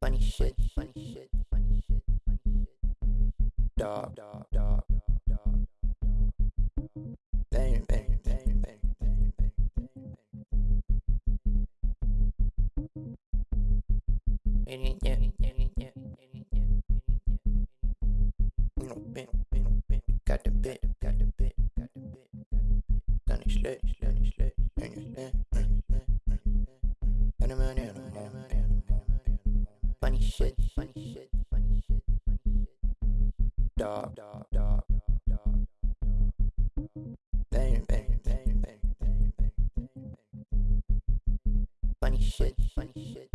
Funny shit, funny shit, funny shit, funny shit. Dog, dog, dog, dog, dog. Bang, bang, bang, bang, bang, bang, bang. Yeah, yeah, yeah, yeah, yeah, yeah. No, bing, bing, bing. Got the bit, got the bit, got the bit, got the bit. Done it slit, slit, done it slit, done it slit, done it slit. Animal, animal, animal, animal. Funny shit, funny shit, funny shit, funny shit. Dog, dog, dog, dog, dog. Bang, bang, bang, bang, funny shit, funny shit,